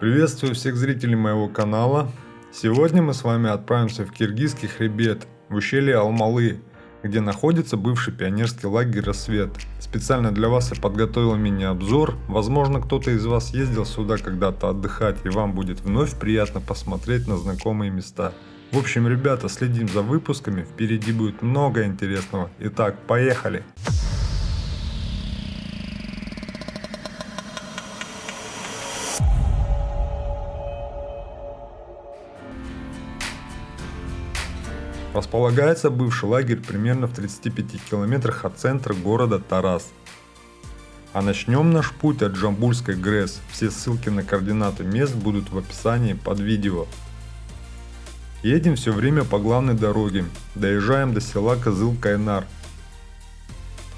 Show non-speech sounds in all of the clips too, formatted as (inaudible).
Приветствую всех зрителей моего канала. Сегодня мы с вами отправимся в киргизский хребет, в ущелье Алмалы, где находится бывший пионерский лагерь «Рассвет». Специально для вас я подготовил мини-обзор. Возможно, кто-то из вас ездил сюда когда-то отдыхать, и вам будет вновь приятно посмотреть на знакомые места. В общем, ребята, следим за выпусками, впереди будет много интересного. Итак, поехали! Располагается бывший лагерь примерно в 35 километрах от центра города Тарас. А начнем наш путь от Джамбульской ГРЭС. Все ссылки на координаты мест будут в описании под видео. Едем все время по главной дороге. Доезжаем до села Козыл-Кайнар.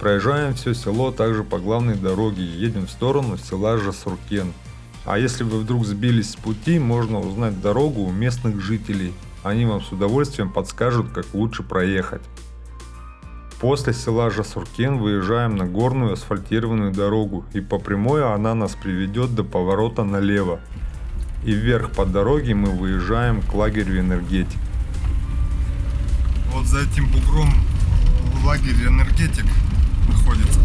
Проезжаем все село также по главной дороге и едем в сторону села Жасуркен. А если вы вдруг сбились с пути, можно узнать дорогу у местных жителей – они вам с удовольствием подскажут, как лучше проехать. После села Жасуркен выезжаем на горную асфальтированную дорогу и по прямой она нас приведет до поворота налево. И вверх по дороге мы выезжаем к лагерю энергетик. Вот за этим бугром лагерь энергетик находится.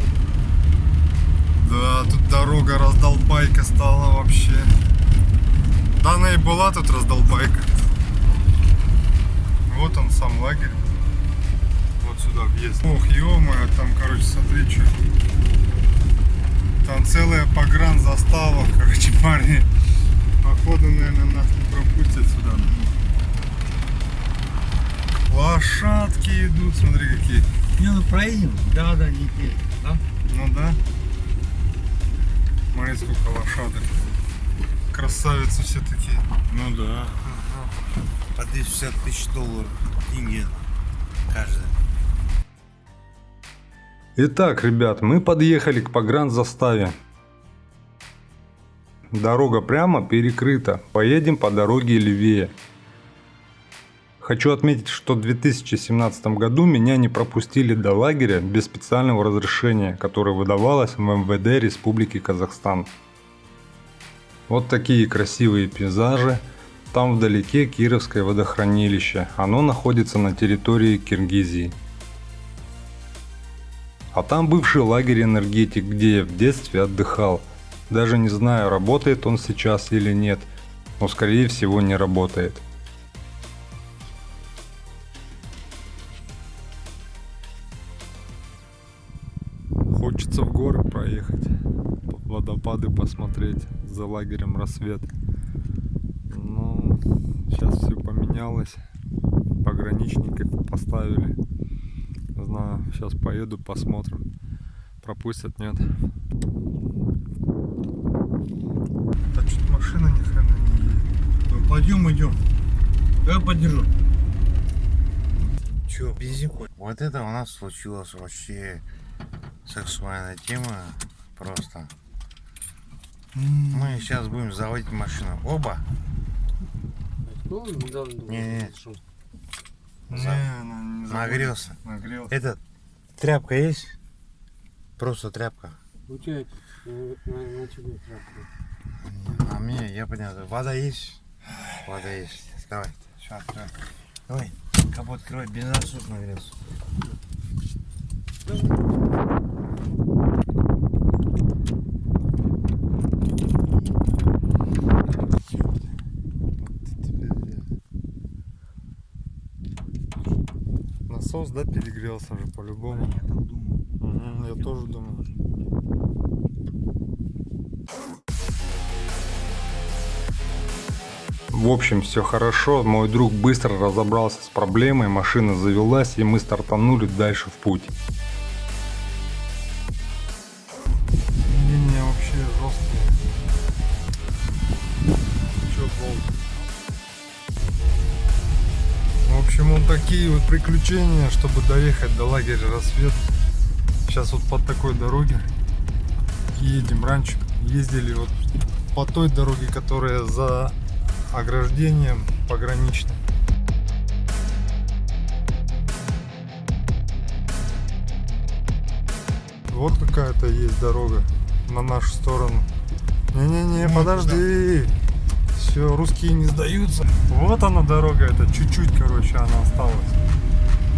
Да, тут дорога раздолбайка стала вообще. Да она и была тут раздолбайка. Вот он сам лагерь. Вот сюда въезд. Ох, ё там, короче, смотри, что. Там целая погран застава, (laughs) короче, парни. Походу, наверное, нас не пропустят сюда. Лошадки идут, смотри какие. Не, ну проедем. Да, да, не да? Ну да. Смотри, сколько лошадок. Красавицы все такие. Ну да по 260 тысяч долларов деньги каждый. Итак, ребят, мы подъехали к погранзаставе. Дорога прямо перекрыта. Поедем по дороге левее. Хочу отметить, что в 2017 году меня не пропустили до лагеря без специального разрешения, которое выдавалось в МВД Республики Казахстан. Вот такие красивые пейзажи. Там вдалеке Кировское водохранилище, оно находится на территории Киргизии. А там бывший лагерь энергетик, где я в детстве отдыхал. Даже не знаю, работает он сейчас или нет, но скорее всего не работает. Хочется в горы проехать, водопады посмотреть за лагерем рассвет. Сейчас все поменялось. Пограничников поставили. Не знаю, сейчас поеду, посмотрим. Пропустят, нет. Да что-то машина ни хрена не едет. Ну, пойдем, идем. Я поддержу. Че, бензин Вот это у нас случилось вообще сексуальная тема. Просто. Мы сейчас будем заводить машину. Оба ну, недавно думал, не, не. Что... Не, не Нагрелся. Нагрелся. Этот, тряпка есть? Просто тряпка. У тебя на, на, на тебе тряпка. А мне, я понял. Вода есть? Вода есть. Давай. Сейчас открой. Давай. Капот открывай. Бензонасос нагрелся. Насос, да, перегрелся уже по-любому. Я так думаю. Угу, я тоже думаю. В общем, все хорошо. Мой друг быстро разобрался с проблемой, машина завелась и мы стартанули дальше в путь. Приключения, чтобы доехать до лагеря рассвет. Сейчас вот по такой дороге едем. Раньше ездили вот по той дороге, которая за ограждением пограничной. Вот какая-то есть дорога на нашу сторону. Не-не-не, подожди. Все, русские не сдаются. Вот она дорога, это чуть-чуть, короче, она осталась.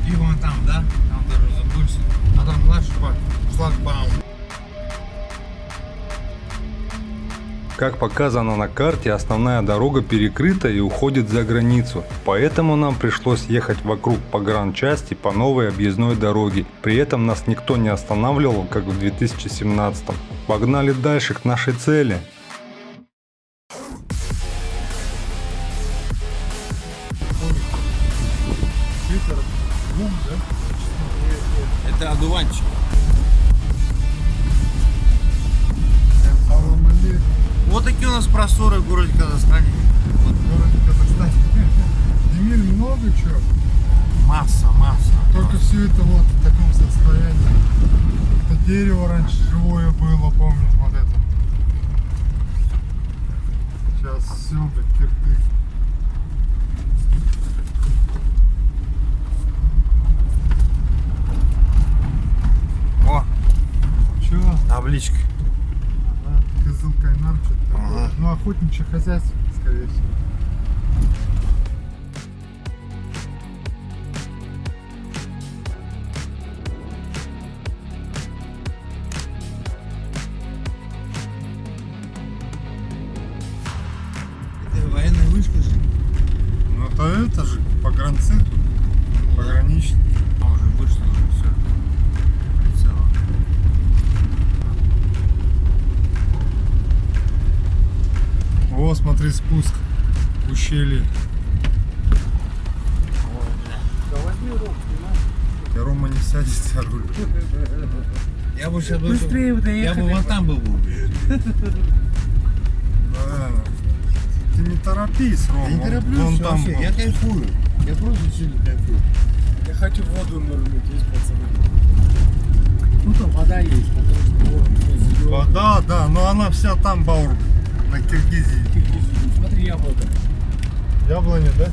И вон там, да? Там даже забылся. А там наш шлагбаум. Как показано на карте, основная дорога перекрыта и уходит за границу. Поэтому нам пришлось ехать вокруг погранчасти по новой объездной дороге. При этом нас никто не останавливал, как в 2017 Погнали дальше к нашей цели. Охотничье хозяйство, скорее всего. О, смотри, спуск в ущелье. И Рома не сядет за руль. Я бы сейчас Быстрее бы Я бы вон там был бы. Да. Ты не торопись, Рома. Я не тороплюсь он там вообще, был. я кайфую. Я просто сильно кайфую. Я хочу воду нырнуть, есть пацаны. Ну там вода есть, потому что вот. Вода, да, но она вся там, Баур, на Киргизии. Киргизию. Смотри, яблоко. Яблони, да?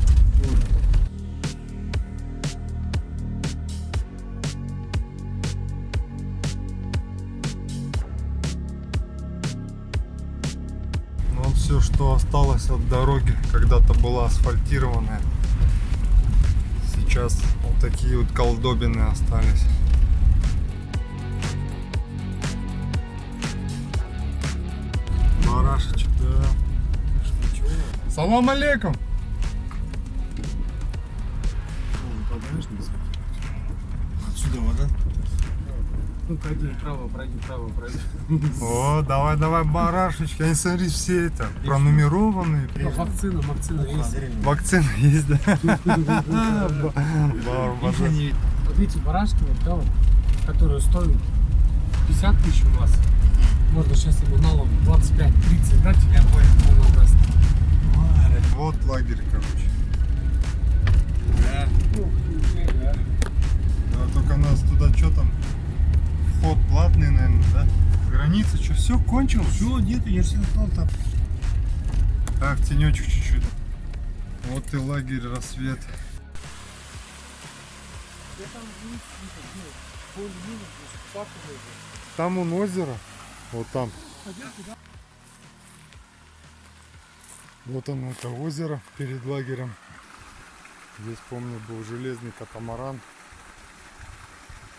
Ну вот все, что осталось от дороги, когда-то была асфальтированная. Сейчас вот такие вот колдобины остались. Салам алейкум! Отсюда вода. Ну, пройди вправо, пройди вправо, пройди. О, давай, давай, барашечки. Они, смотри, все это пронумерованные. Ну, Вакцина, вакцина есть. Вакцина есть, да? Вот видите, барашки вот, да, вот, которые стоят 50 тысяч у вас. Можно сейчас ему налом 25-30 дать, я понял. Вот лагерь, короче. Да. Ну, да. Да, только нас туда что там? Вход платный, наверное, да? Граница, что, все кончилось? Все, нет, я же сказал там. Так, тенечек чуть-чуть. Вот и лагерь рассвет. Там он озеро. Вот там. Вот оно, это озеро перед лагерем. Здесь, помню, был железный катамаран.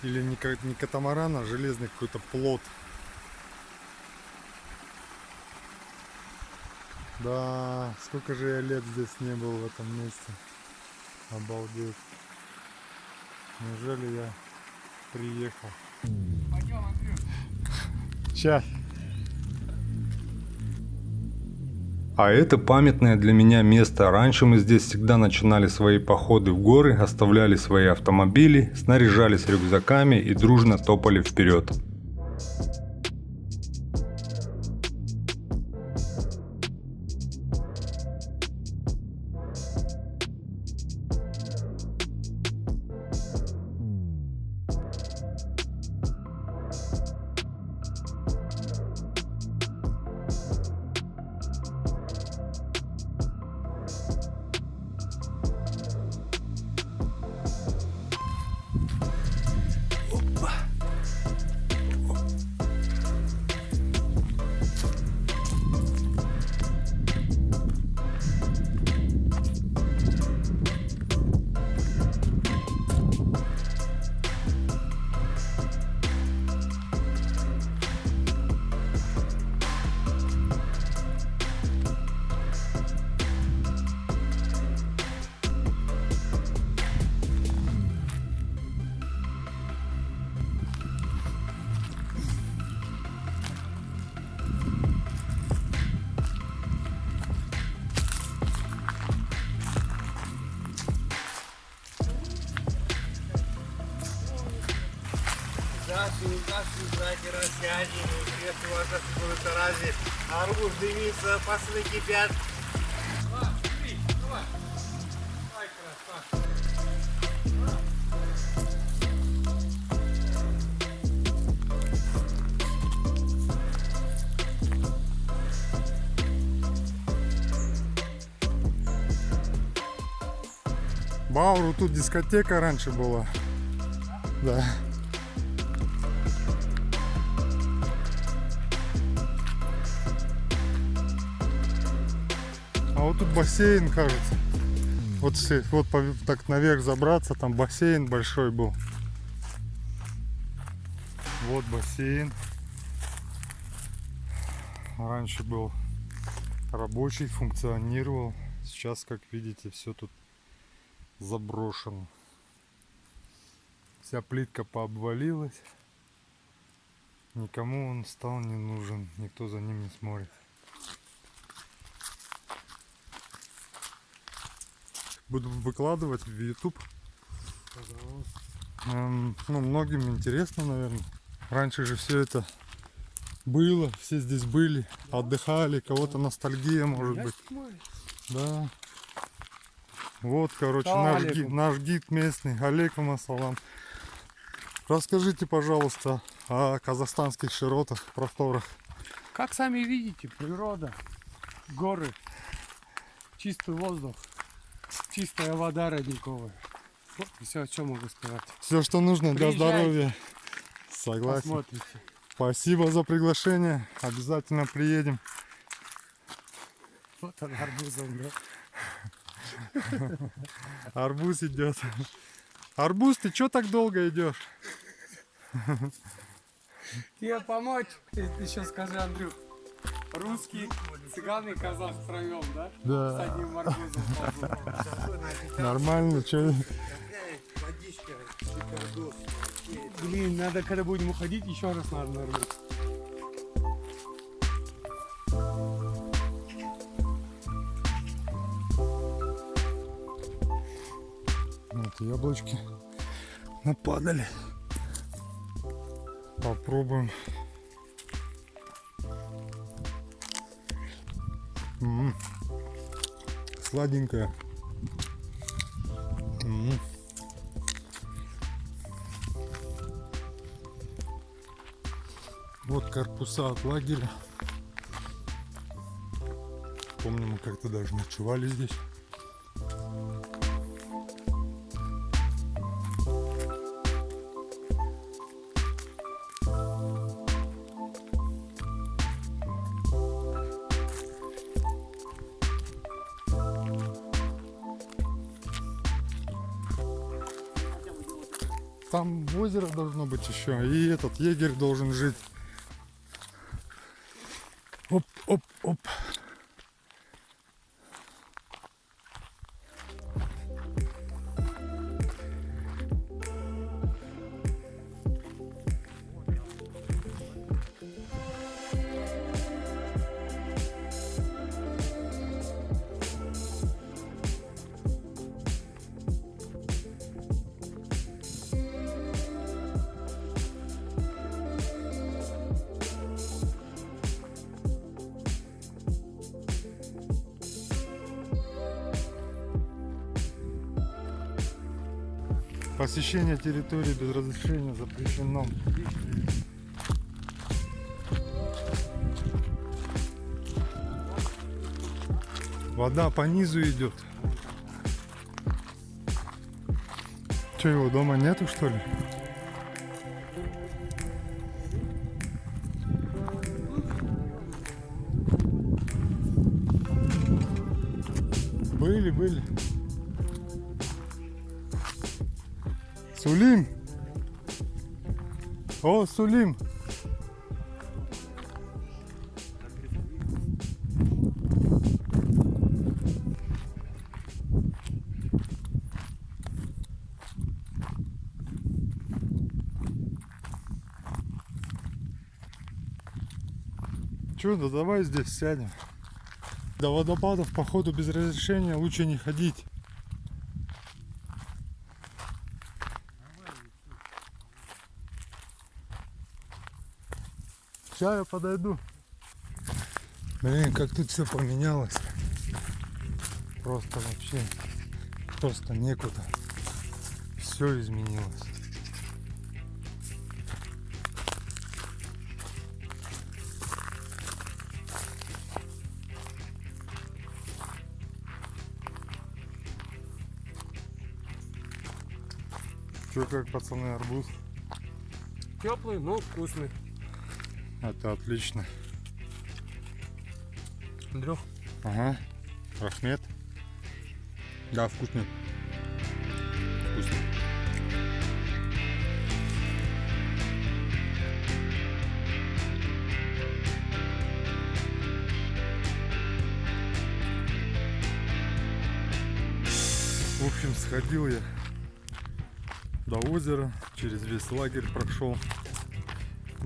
Или не, не катамаран, а железный какой-то плот. Да, сколько же я лет здесь не был в этом месте. Обалдеть. Неужели я приехал? Сейчас. А это памятное для меня место. Раньше мы здесь всегда начинали свои походы в горы, оставляли свои автомобили, снаряжались рюкзаками и дружно топали вперед. Дымится, пасты кипят. Бауру тут дискотека раньше была. Да. Тут бассейн, кажется. Вот, вот так наверх забраться, там бассейн большой был. Вот бассейн. Раньше был рабочий, функционировал. Сейчас, как видите, все тут заброшено. Вся плитка пообвалилась. Никому он стал не нужен. Никто за ним не смотрит. Буду выкладывать в YouTube. Эм, ну, многим интересно, наверное. Раньше же все это было, все здесь были, отдыхали, кого-то ностальгия, может быть. Да. Вот, короче, наш Алейкум. гид, наш гид местный. Алейкум ассалам. Расскажите, пожалуйста, о казахстанских широтах, просторах. Как сами видите, природа, горы, чистый воздух, чистая вода родниковая. Вот и все, о чем могу сказать. Все, что нужно для Приезжайте. здоровья. Согласен. Посмотрите. Спасибо за приглашение. Обязательно приедем. Вот он арбузом, да? (laughs) Арбуз идет. Арбуз, ты что так долго идешь? Тебе помочь? Еще скажи, Андрюх. Русский, цыган и казах втроем, да? С Да. одним арбузом. Нормально, что? Водичка, шикардос. Блин, надо, когда будем уходить, еще раз надо нырнуть. Вот яблочки нападали. Попробуем. М. Сладенькая. М. Вот корпуса от лагеря. Помню, мы как-то даже ночевали здесь. Еще, и этот егерь должен жить. Территории без разрешения запрещено. Вода по низу идет. Че, его дома нету, что ли? Были, были. Сулим. О, Сулим. Че, да давай здесь сядем. До водопадов, походу, без разрешения лучше не ходить. Сейчас я подойду. Блин, как тут все поменялось. Просто вообще, просто некуда. Все изменилось. Че как, пацаны, арбуз? Теплый, но вкусный. Это отлично. Андрюх, Ага. Рахмет. Да, вкусный. Вкусный. В общем, сходил я до озера, через весь лагерь прошел.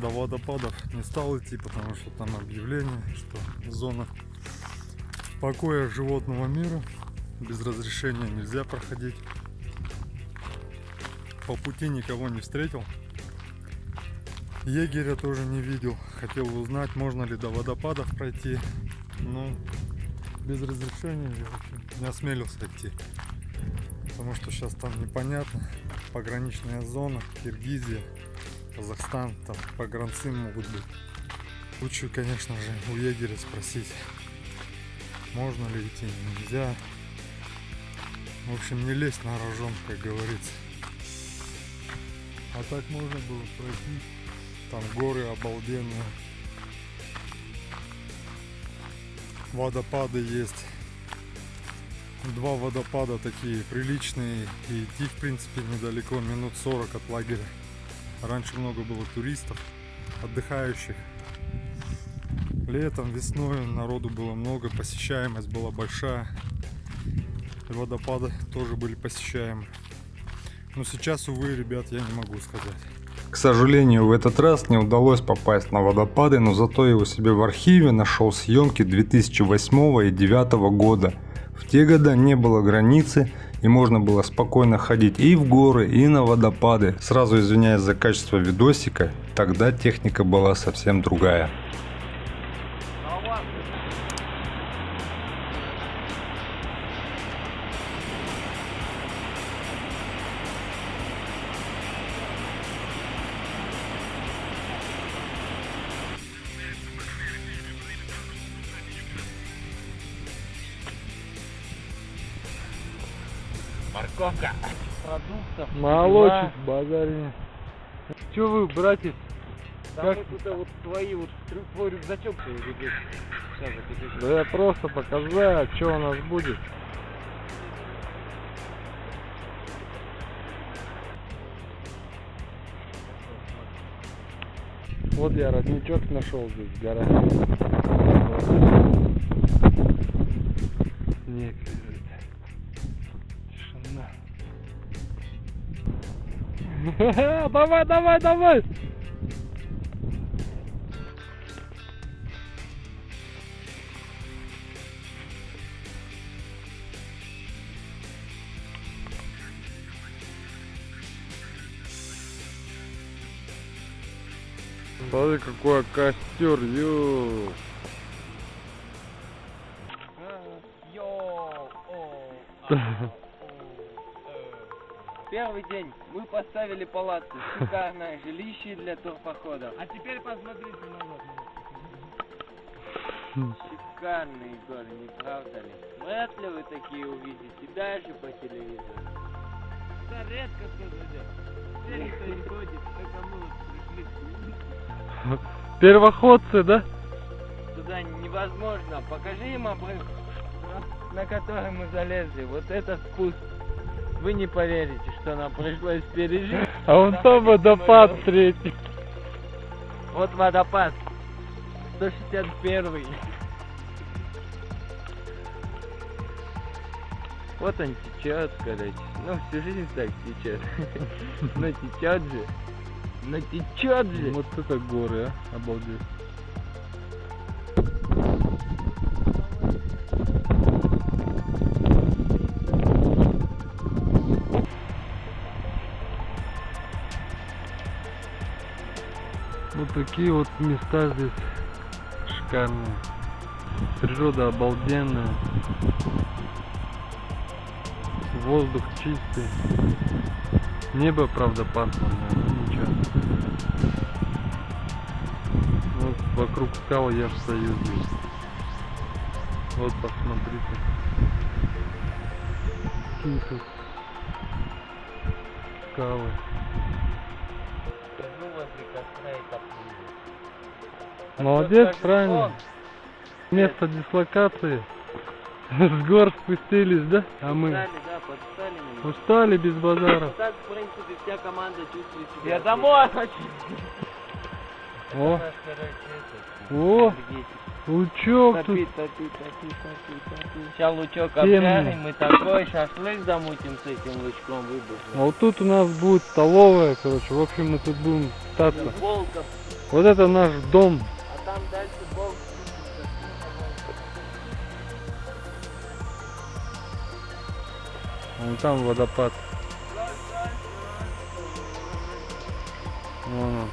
До водопадов не стал идти, потому что там объявление, что зона покоя животного мира. Без разрешения нельзя проходить. По пути никого не встретил. Егеря тоже не видел. Хотел узнать, можно ли до водопадов пройти. Но без разрешения я в общем, не осмелился идти. Потому что сейчас там непонятно. Пограничная зона, Киргизия, Казахстан, там погранцы могут быть. Лучше, конечно же, у егеря спросить, можно ли идти, нельзя. В общем, не лезть на рожон, как говорится. А так можно было пройти. Там горы обалденные. Водопады есть. Два водопада такие приличные. И идти, в принципе, недалеко, минут 40 от лагеря. Раньше много было туристов, отдыхающих. Летом, весной народу было много, посещаемость была большая. Водопады тоже были посещаемы. Но сейчас, увы, ребят, я не могу сказать. К сожалению, в этот раз не удалось попасть на водопады, но зато я у себя в архиве нашел съемки 2008 и 2009 года. В те года не было границы и можно было спокойно ходить и в горы, и на водопады. Сразу извиняюсь за качество видосика, тогда техника была совсем другая. Молочек, базаре. Че вы, братец? Там Как- это вот твои вот твой рюкзачок. Сейчас закипишь. Да я просто показать, что у нас будет. Вот я родничок нашел здесь в гараже. (laughs) Давай, давай, давай! Смотри, какой костер, ё. Йоу, о, а, э. (laughs) Первый день мы поставили палатку. Шикарное жилище для турпохода. а теперь посмотрите назад. Шикарные горы, не правда ли? Вряд ли вы такие увидите, даже по телевизору. Да редко кто зайдет. Теперь никто не ходит, только мы вот пришли. Первоходцы, да? Туда невозможно. Покажи им обрыв, на который мы залезли. Вот этот спуск. Вы не поверите, что нам пришлось пережить. А вон там водопад третий. Вот водопад. 161. Вот он течет, короче. Ну, всю жизнь так течет. (laughs) Но течет же. Но течет же. Вот это горы, а? Обалдеть. Такие вот места здесь шикарные. Природа обалденная. Воздух чистый. Небо, правда, пасмурное, но ничего. Вот вокруг скал я ж стою здесь. Вот посмотрите. Какие тут скалы. Скажу возле костра. Молодец, правильно. «Вон, Место дислокации. С гор спустились, да? А мы Подстали, да, подстали меня. устали без базара. Так, в принципе, вся команда чувствует себя. Я домой хочу. О, о, лучок тут. Топи, топи, топи, топи, топи. Сейчас лучок обжарим, мы такой шашлык замутим с этим лучком А выбухнем. вот тут у нас будет столовая, короче. В общем, мы тут будем питаться. Вот это наш дом. Там дальше Волк. Вон там водопад. Вон он.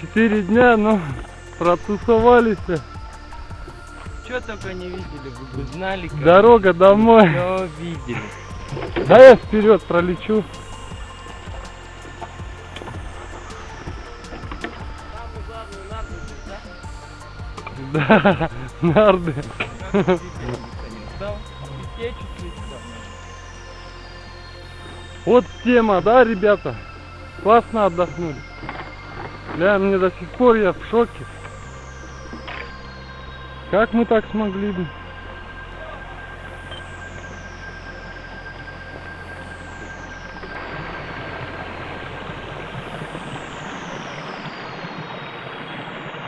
Четыре дня, но протусовались. Что только не видели, вы бы знали, как Дорога домой. все видели. Да я вперед пролечу. Да, нарды. Вот тема, да, ребята? Классно отдохнули. Бля, мне до сих пор я в шоке. Как мы так смогли бы?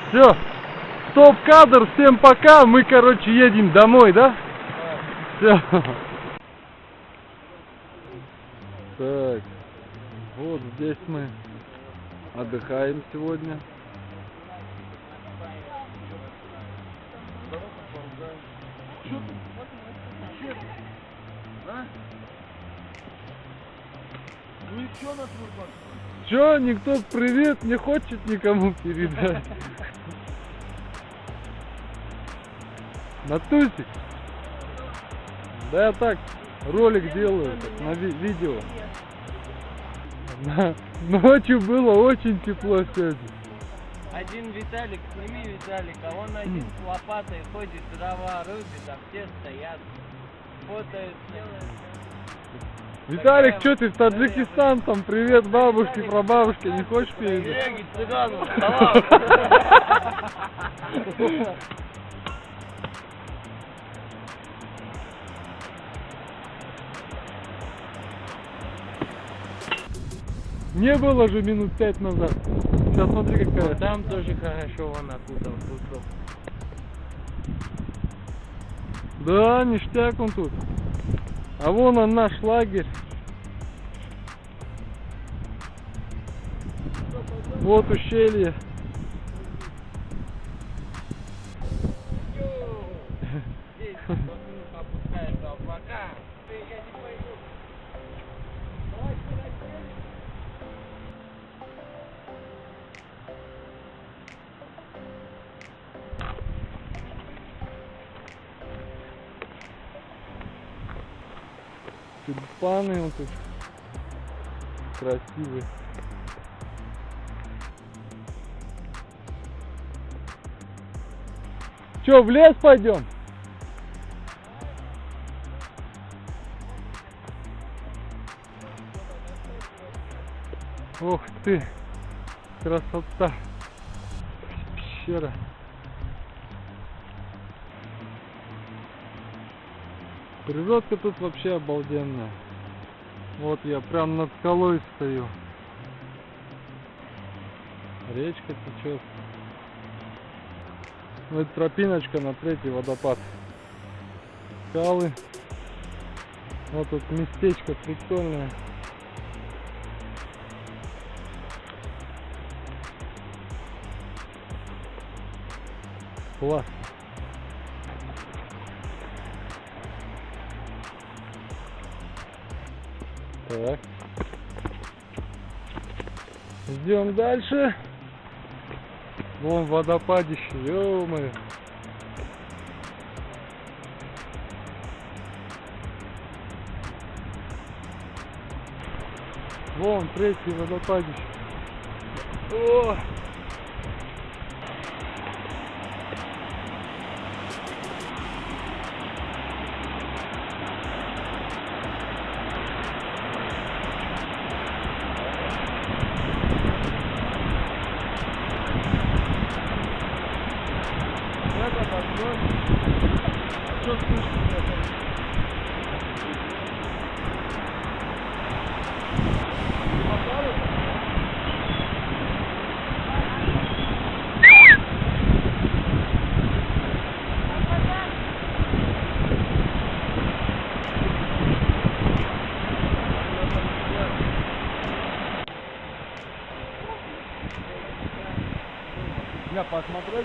Все, стоп-кадр, всем пока, мы, короче, едем домой, да? Все. Так, вот здесь мы отдыхаем сегодня. Чё, никто привет не хочет никому передать? Натусик? Да я так, ролик делаю, так, на ви- видео. Да, Ночью было очень тепло сегодня. Один Виталик, сними Виталика, он один с лопатой ходит, дрова рубит, а все стоят, фотают, Виталик, что ты в Таджикистан там? Привет бабушке, прабабушке, не хочешь передать? Сереги, цыгану, Не было же минут пять назад. Сейчас смотри какая. Там тоже хорошо, он окутал кусок. Да, ништяк он тут. А вон он наш лагерь. Вот ущелье. Тут. Красивые. Че, в лес пойдем? Ох ты, красота. Пещера. Природка тут вообще обалденная. Вот я прям над скалой стою. Речка течет. Ну, это тропиночка на третий водопад. Скалы. Вот тут местечко прикольное. Класс. Так. Идем дальше. Вон водопадище, ё-моё. Вон третий водопадище. О!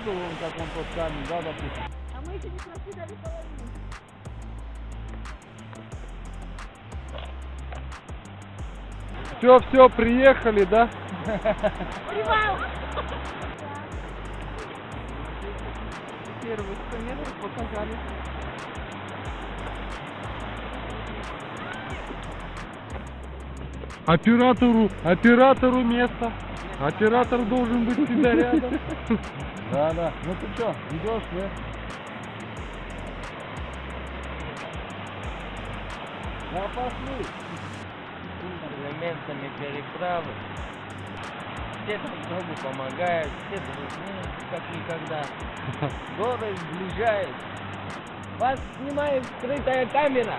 Бы вон, как он под камень, да, допустим. А мы еще не прошли даже половину. Все, все, приехали, да? Привал! Первые 100 метров показали. Оператору, оператору место. Оператор должен быть всегда рядом. (laughs) Да, да. Ну ты что, идешь, нет? Да пошли. элементами переправы. Все друг другу помогают, все дружны, как никогда. (laughs) Горы сближают. Вас снимает скрытая камера.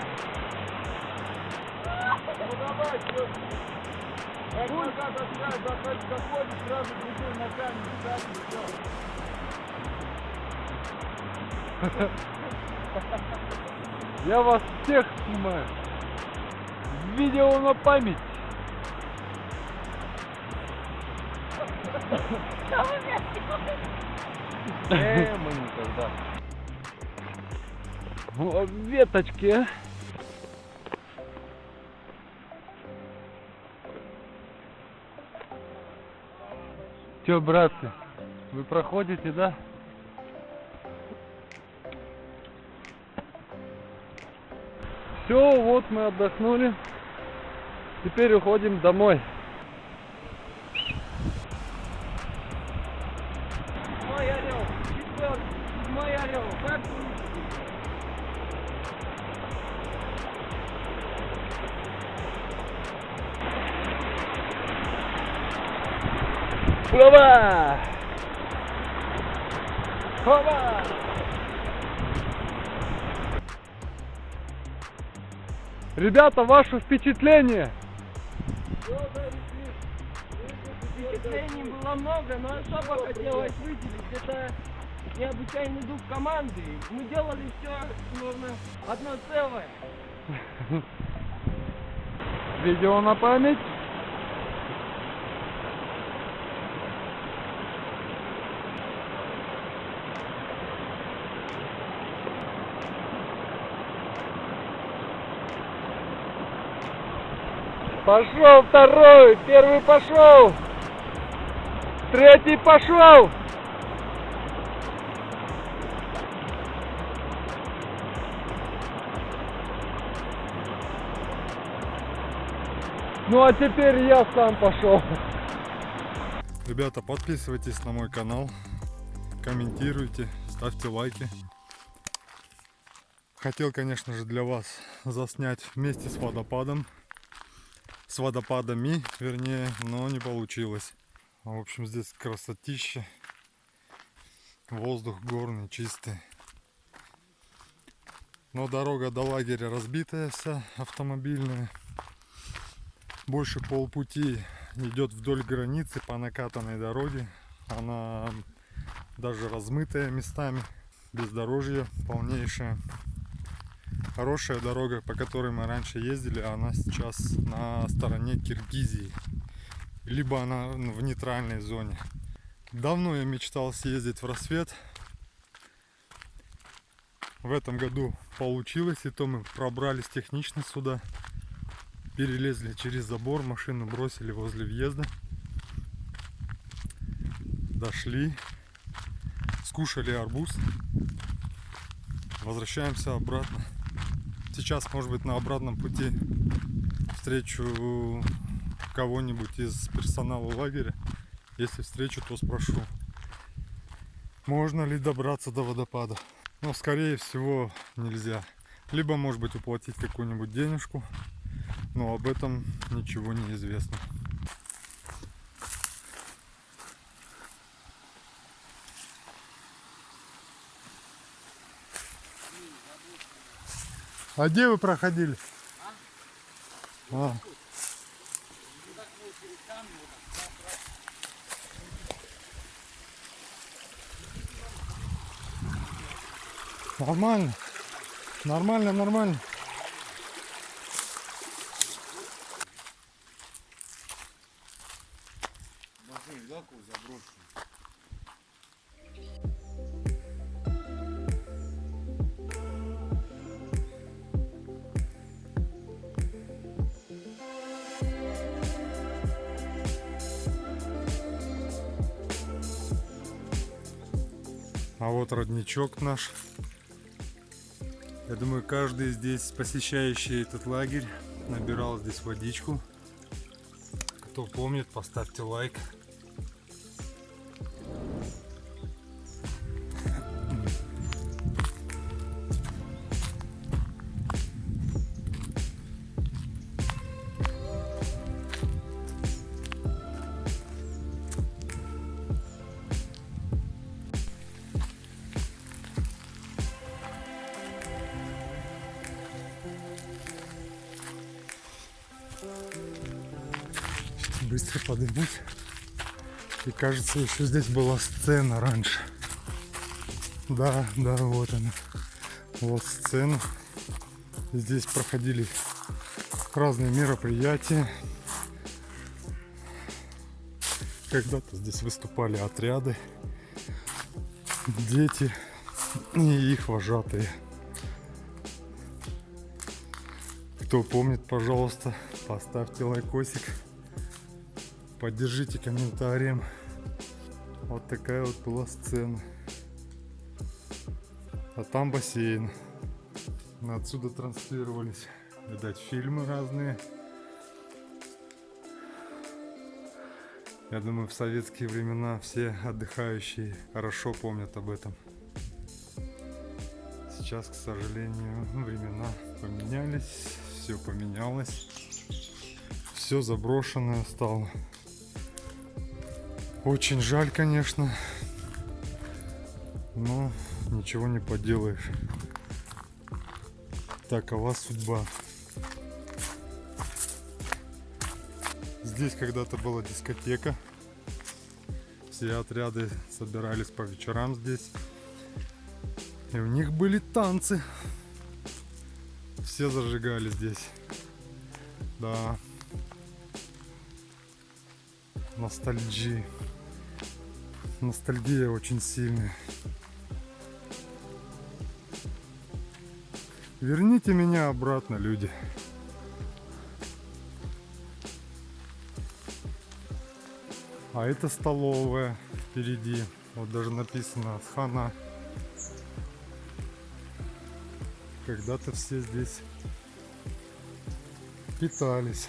Ну давай, что? Как сразу на камень, все. Я вас всех снимаю. Видео на память. Э, мы никогда. Веточки. а. Че, братцы, вы проходите, да? Все, вот мы отдохнули. Теперь уходим домой. Ребята, ваше впечатление? Впечатлений было много, но особо хотелось выделить. Это необычайный дух команды. Мы делали все, словно одно целое. Видео на память. Пошел второй, первый пошел, третий пошел. Ну а теперь я сам пошел. Ребята, подписывайтесь на мой канал, комментируйте, ставьте лайки. Хотел, конечно же, для вас заснять вместе с водопадом. С водопадами, вернее, но не получилось. В общем, здесь красотища. Воздух горный, чистый. Но дорога до лагеря разбитая вся, автомобильная. Больше полпути идет вдоль границы по накатанной дороге. Она даже размытая местами, бездорожье полнейшее. Хорошая дорога, по которой мы раньше ездили, она сейчас на стороне Киргизии. Либо она в нейтральной зоне. Давно я мечтал съездить в рассвет. В этом году получилось, и то мы пробрались технично сюда. перелезли через забор, машину бросили возле въезда. Дошли, скушали арбуз. Возвращаемся обратно. Сейчас, может быть, на обратном пути встречу кого-нибудь из персонала лагеря. Если встречу, то спрошу, можно ли добраться до водопада. Но, скорее всего, нельзя. Либо, может быть, уплатить какую-нибудь денежку. Но об этом ничего не известно. А где вы проходили? А. Нормально. Нормально, нормально. Родничок наш. Я думаю, каждый здесь посещающий этот лагерь набирал здесь водичку. Кто помнит, поставьте лайк. Кажется, еще здесь была сцена раньше. Да, да, вот она. Вот сцена. Здесь проходили разные мероприятия. Когда-то здесь выступали отряды, дети и их вожатые. Кто помнит, пожалуйста, поставьте лайкосик. Поддержите комментарием. Вот такая вот была сцена. А там бассейн. Отсюда транслировались. Видать, фильмы разные. Я думаю, в советские времена все отдыхающие хорошо помнят об этом. Сейчас, к сожалению, времена поменялись, все поменялось, все заброшенное стало. Очень жаль, конечно, но ничего не поделаешь. Такова судьба. Здесь когда-то была дискотека. Все отряды собирались по вечерам здесь. И у них были танцы. Все зажигали здесь. Да. Ностальгия. Ностальгия очень сильная. Верните меня обратно, люди. А это столовая впереди. Вот даже написано Асхана. Когда-то все здесь питались.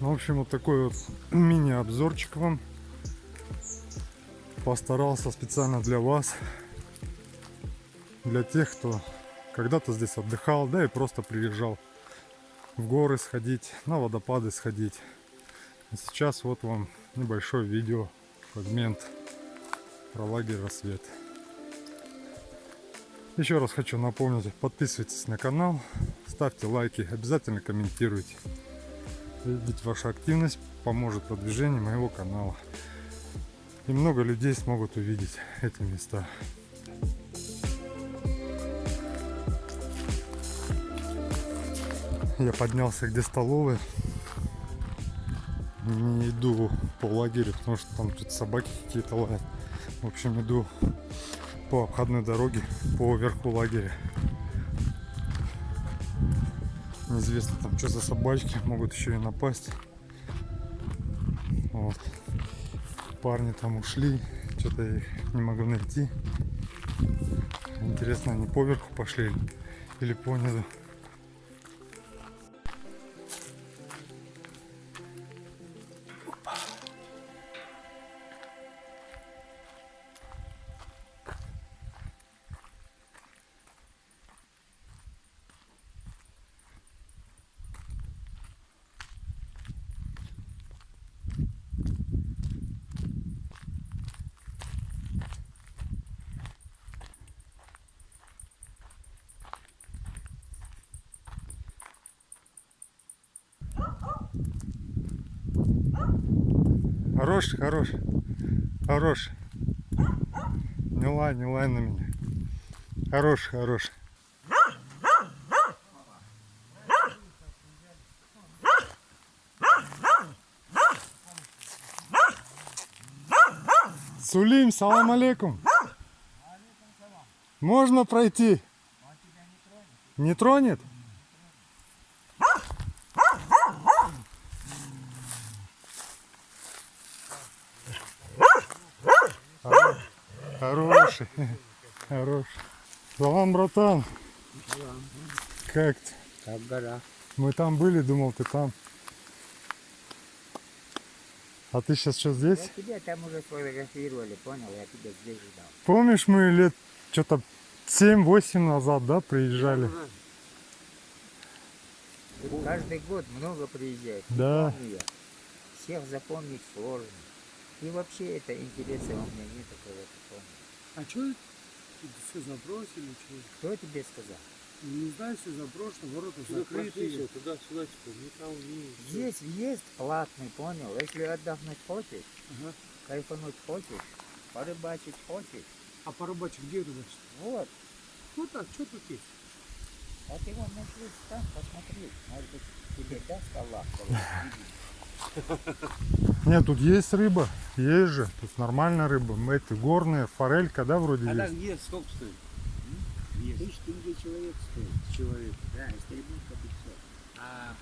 В общем, вот такой вот мини-обзорчик вам. Постарался специально для вас. Для тех, кто когда-то здесь отдыхал, да и просто приезжал в горы сходить, на водопады сходить. А сейчас вот вам небольшой видео, фрагмент про лагерь «Рассвет». Еще раз хочу напомнить, подписывайтесь на канал, ставьте лайки, обязательно комментируйте. Ведь ваша активность поможет продвижению моего канала. И много людей смогут увидеть эти места. Я поднялся где столовая. Не иду по лагерю, потому что там тут собаки какие-то лают. В общем, иду по обходной дороге по верху лагеря. Неизвестно там что за собачки, (laughs) могут еще и напасть. Вот. Парни там ушли, что-то их не могу найти. Интересно, они поверху пошли или понизу. Хорош, хорош, хорош. Не лай, не лай на меня. Хорош, хорош. Сулим, салам алейкум. Можно пройти? Не тронет? Хороший. Хороший. Салам, братан. Как ты? Как в горах. Мы там были, думал, ты там. А ты сейчас что здесь? Я тебя там уже сфотографировали, понял? Я тебя здесь ждал. Помнишь, мы лет что-то 7-8 назад, да, приезжали? Каждый год много приезжает. Да. помню я. Всех запомнить сложно. И вообще это интереса у меня нет помню. А что все забросили? Что? Кто тебе сказал? Не знаю, все заброшено, ворота закрытые. Туда-сюда, никого не... Здесь въезд платный, понял? Если отдохнуть хочешь, Ага. кайфануть хочешь, порыбачить хочешь, А порыбачить где рыбачить? вот. Ну так, что тут есть? А ты вон нашли там, посмотри. Может быть, тебе даст Аллах. (laughs) Нет, тут есть рыба. Есть же. Тут нормальная рыба. Мы Эти горные, форелька, да, вроде А есть? где, сколько стоит? Есть. Тысяч тенге человек стоит. Человек. Да, истребунка 500. А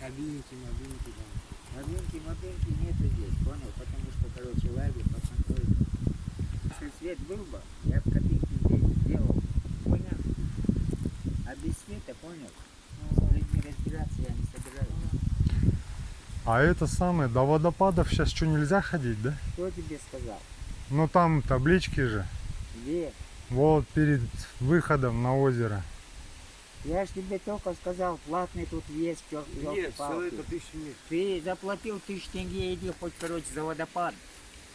кабинки, мобильники там. Мобилки, мобилки нету здесь, понял? Потому что, короче, лагерь под контролем. Если свет был бы, я бы копейки здесь сделал. Понял? А без света, понял? С людьми разбираться я не собираюсь. А это самое, до водопадов сейчас что, нельзя ходить, да? Кто тебе сказал? Ну там таблички же. Где? Вот перед выходом на озеро. Я ж тебе только сказал, платный тут чё- Нет, все это тысячи нет. Ты заплатил тысяч тенге, иди хоть, короче, за водопад.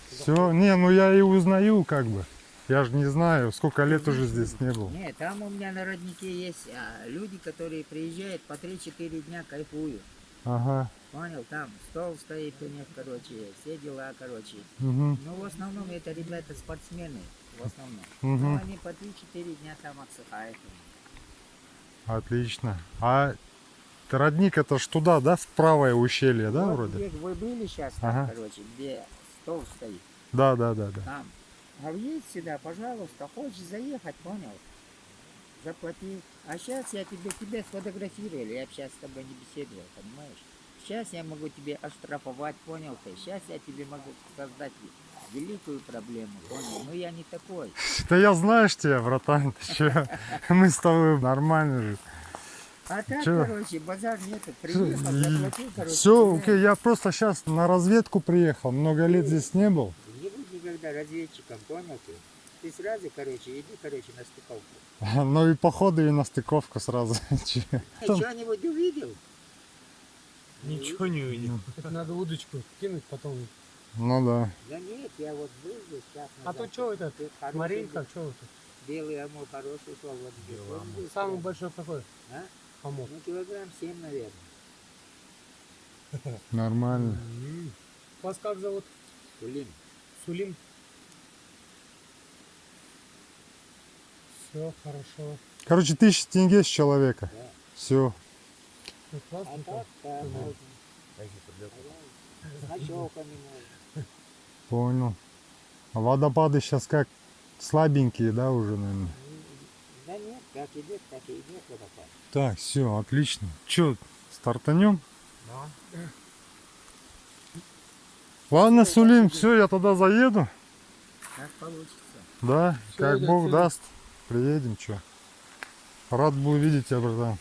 Все, не, ну я и узнаю как бы. Я же не знаю, сколько лет уже здесь не был. Нет, там у меня на роднике есть а, люди, которые приезжают по 3-4 дня кайфуют. Ага. Понял, там стол стоит у них, короче, все дела, короче. Угу. Ну, в основном это ребята спортсмены, в основном. Ну, Угу. они по 3-4 дня там отсыхают. Отлично. А родник это ж туда, да, в правое ущелье, да, вот вроде? где вы были сейчас, там, Ага. короче, где стол стоит, Да, да, да, да. там. А въедь сюда, пожалуйста, хочешь заехать, понял? Заплати. А сейчас я тебе, тебя сфотографировали, я сейчас с тобой не беседовал, понимаешь? Сейчас я могу тебе оштрафовать, понял ты? Сейчас я тебе могу создать великую проблему, понял? Но я не такой. Да я знаешь тебя, братан, ты? (laughs) Мы с тобой нормально же. А так, Чё? короче, базар нету. Приехал, заплатил, короче. Все, окей, я просто сейчас на разведку приехал, много лет здесь не был. Не будь никогда разведчиком, понял ты? Ты сразу, короче, иди, короче, на стыковку. (laughs) Ну и походу и на стыковку сразу. (laughs) Что-нибудь увидел? Ничего не увидел. Это надо удочку кинуть потом. Ну да. Да нет, я вот был здесь сейчас А то что это? Маринка, что это? Белый амур хороший здесь Самый большой какой? А? Ну, килограмм семь, наверное. Нормально. Вас как зовут? Блин. Сулим. Все хорошо. Короче, тысяча тенге с человека. Да. Все. А так, да, можно. Понял. А водопады сейчас как слабенькие, да, уже, наверное? Да нет, Как идет, так и идет водопад. Так, все, отлично. Че, стартанем? Да. Ладно, Сулим, все, я тогда заеду. Как получится. Да, Всё, как Бог Сулим. даст. Приедем, что. Рад был видеть тебя, братан.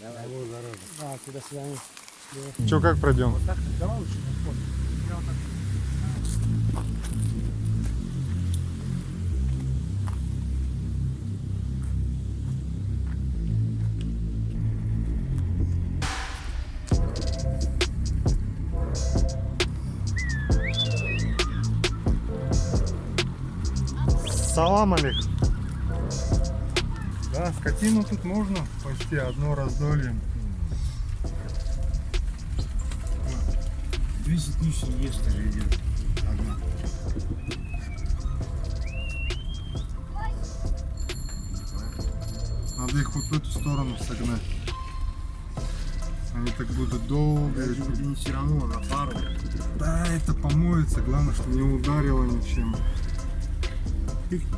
Давай. Да, до свидания. Че, как пройдем? Так, давай лучше. Я вот так. Салам алейкум. Да, скотину тут можно почти одно раздолье. 200 тысяч есть же идет. Одна. Надо их вот в эту сторону согнать. Они так будут долго. не все равно на пару. Да, это помоется. Главное, что не ударило ничем. Лошади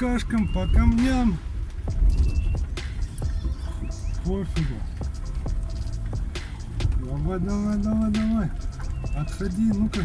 какашкам, по камням. Пофигу. Давай, давай, давай, давай. Отходи, ну-ка.